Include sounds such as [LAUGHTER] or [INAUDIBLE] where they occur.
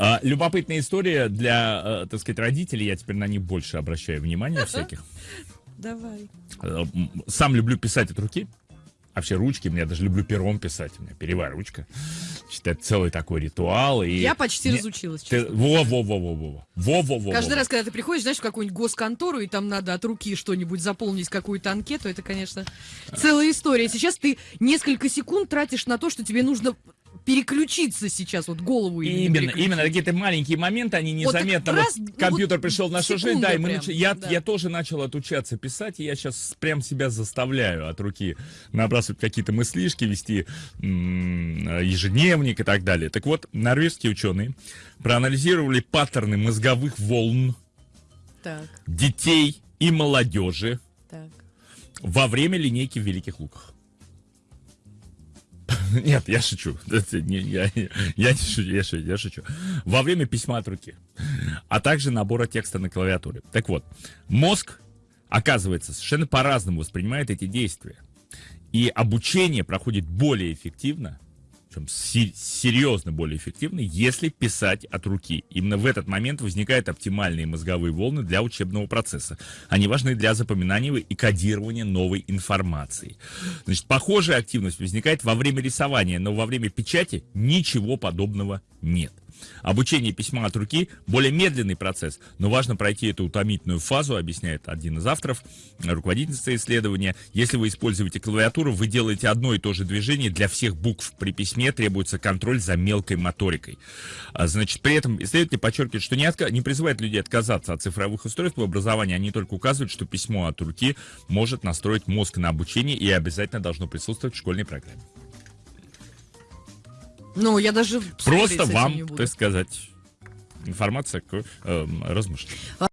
А, любопытная история для, э, так сказать, родителей. Я теперь на них больше обращаю внимание всяких. [LAUGHS] Давай. Э, Сам люблю писать от руки. Вообще ручки, я даже люблю пером писать. У меня перевая ручка. Это целый такой ритуал. И... Я почти Не- разучилась, Ты-. Во-во-во-во-во. Во-во-во. Каждый раз, когда ты приходишь, знаешь, в какую-нибудь госконтору, и там надо от руки что-нибудь заполнить, какую-то анкету, это, конечно, целая история. Сейчас ты несколько секунд тратишь на то, что тебе нужно переключиться сейчас, вот голову именно Именно, какие-то маленькие моменты, они незаметно. раз, вот ну, компьютер вот пришел в нашу жизнь, да, и мы прям, нач- я, да. я тоже начал отучаться писать, и я сейчас прям себя заставляю от руки набрасывать какие-то мыслишки, вести ежедневник и так далее. Так вот, норвежские ученые проанализировали паттерны мозговых волн Так, детей и молодежи так. во время линейки в Великих Луках. [LAUGHS] Нет, я шучу. [LAUGHS] Не- Я, я не я шучу, я шучу. Во время письма от руки, а также набора текста на клавиатуре. Так вот, мозг, оказывается, совершенно по-разному воспринимает эти действия. И обучение проходит более эффективно, се- серьезно более эффективно, если писать от руки. Именно в этот момент возникают оптимальные мозговые волны для учебного процесса. Они важны для запоминания и кодирования новой информации. Значит, похожая активность возникает во время рисования, но во время печати ничего подобного нет. Обучение письма от руки более медленный процесс, но важно пройти эту утомительную фазу, объясняет один из авторов, руководительница исследования. Если вы используете клавиатуру, вы делаете одно и то же движение для всех букв. При письме требуется контроль за мелкой моторикой. А, Значит, при этом исследователи подчеркивают, что не, отка- не призывают людей отказаться от цифровых устройств в образовании, они только указывают, что письмо от руки может настроить мозг на обучение и обязательно должно присутствовать в школьной программе. Ну, я даже Просто вам, так сказать, информация к эм, размышлениям.